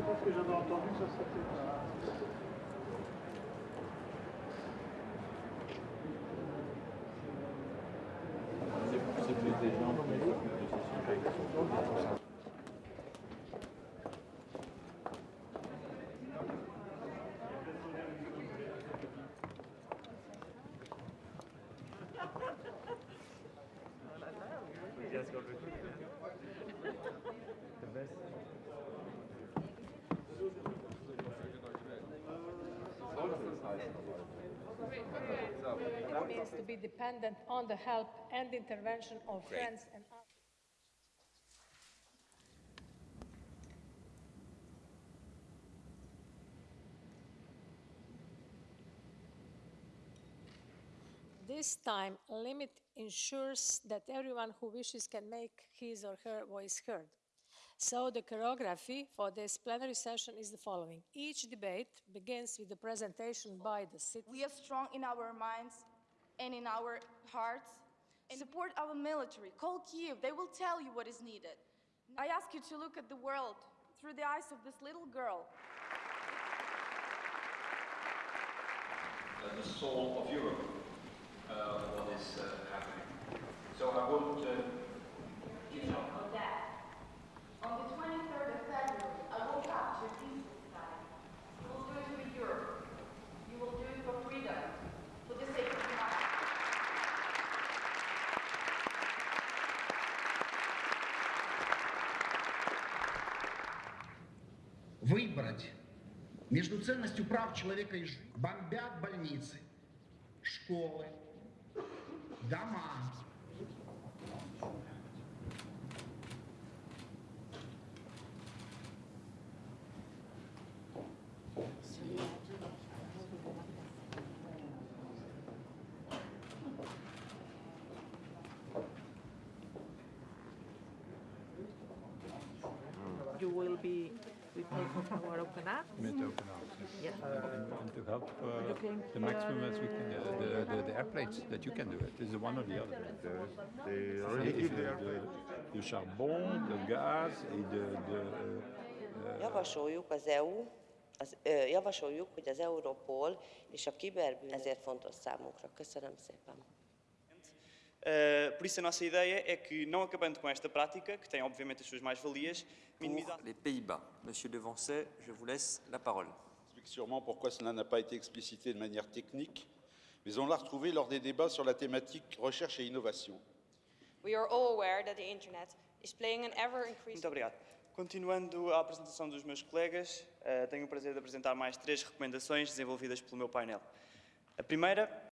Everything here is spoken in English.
pense que j'avais entendu que ça. C'est plus des gens qui sont It means to be dependent on the help and intervention of friends and others. This time limit ensures that everyone who wishes can make his or her voice heard. So the choreography for this plenary session is the following. Each debate begins with the presentation by the city. We are strong in our minds and in our hearts. And support our military. Call Kiev. They will tell you what is needed. I ask you to look at the world through the eyes of this little girl. the soul of Europe, uh, what is uh, happening. So I would выбрать между ценностью прав человека и жизни. Бомбят больницы, школы, дома. you will be with our open up. met open arms. Yeah. And, and to help uh, the maximum as we can, uh, the, the, the airplanes, that you can do it. It's one or the other. They C'est already give the airplane. de charbon, de gaz et de, de Javasoljuk az EU, az, ö, javasoljuk, hogy az Europol és a kiberbűn ezért fontos számunkra. Köszönöm szépen. Uh, por isso, a nossa ideia é que, não acabando com esta prática, que tem obviamente as suas mais-valias, minimizar. Les Pays-Bas. Monsieur Devancet, je vous laisse la parole. explique sûrement pourquoi cela n'a pas été explicité de manière technique, mais on l'a retrouvé lors des débats sur la thématique recherche et innovation. We are all aware that the internet is playing an ever increasing Muito obrigado. Continuando a apresentação dos meus colegas, uh, tenho o prazer de apresentar mais três recomendações desenvolvidas pelo meu painel. A primeira